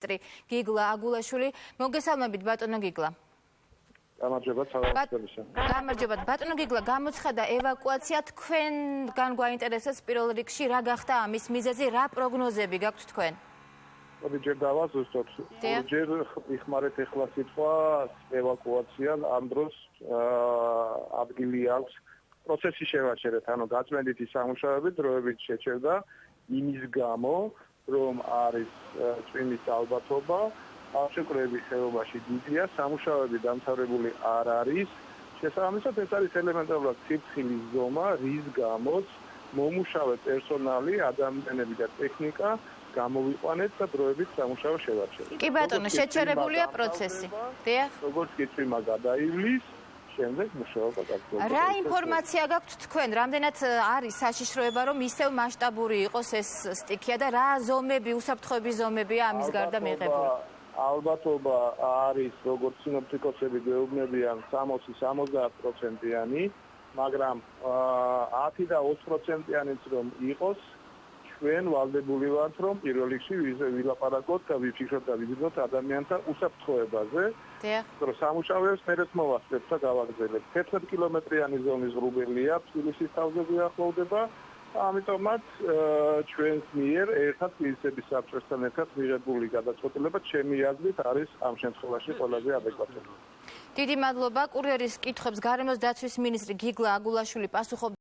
მინისტრი გიგლა აგულაშვილი. მოგესალმებით ბატონო გიგლა. გამარჯობა თავისუფლისა გამარჯობა ბატონო გიგლა გამოცხადა ევაკუაცია თქვენგან გვაინტერესებს პირველ რიგში. რა გახდა ამის მიზეზი? რა პროგნოზები გაქვთ თქვენ? მოდი ჯერ დავაზუსტოთ ჯერ იხმარეთ ახლა სიტყვა ევაკუაცია ამ დროს ადგილი აქვს. პროცესი შევაჩერეთ ანუ გაწმენდითი სამუშაოები დროებით შეჩერდა იმის გამო რომ არის წვიმის ალბათობა აღშეკრების ხეობაში დიდია სამუშაოები დამთავრებული არ არის შესაბამისად ეს არის ელემენტარულად ციფრილის ზომა რის გამოც მომუშავე პერსონალი ადამიანები და ტექნიკა გამოვიყვანეთ და დროებით სამუშაო შევარჩიეთ. კი ბატონო, შეჩერებულია პროცესი. დიახ. როგორც კი წვიმა გადაივლის, შემდეგ მუშაობა გაგრძელდება. რა ინფორმაცია გაქვთ თქვენ? რამდენად არის საშიშროება, რომ ისევ მასშტაბური იყოს ეს სტიქია და რა ზომები, უსაფრთხოების ზომებია ამის გარდა მიღებული? ალბათობა არის, როგორც სინოპტიკოსები გვეუბნებიან, 60-70%-იანი, მაგრამ 10 და 20%-იანიც რომ იყოს, ჩვენ ვალდებული ვართ რომ პირველ რიგში ვილაპარაკოთ და ვიფიქროთ და ვიზიდოთ ადამიანთა უსაფრთხოებაზე. დიახ. რომ სამუშაოებს მერეთ მოვასწრებთ და გავაგრძელებთ. 11 კილომეტრიანი ზონის რუბელია თბილისის თავზე გვიახლოვდება. ამიტომაც ჩვენს მიერ ერთად თბილისების საბჭოსთან ერთად მიღებული გადაწყვეტილება ჩემი აზრით არის ამ შემთხვევაში ყველაზე ადეკვატური. დიდი მადლობა კურიერის კითხვებს გარემოს დაცვის მინისტრი გიგლა აგულაშვილი პასუხობდა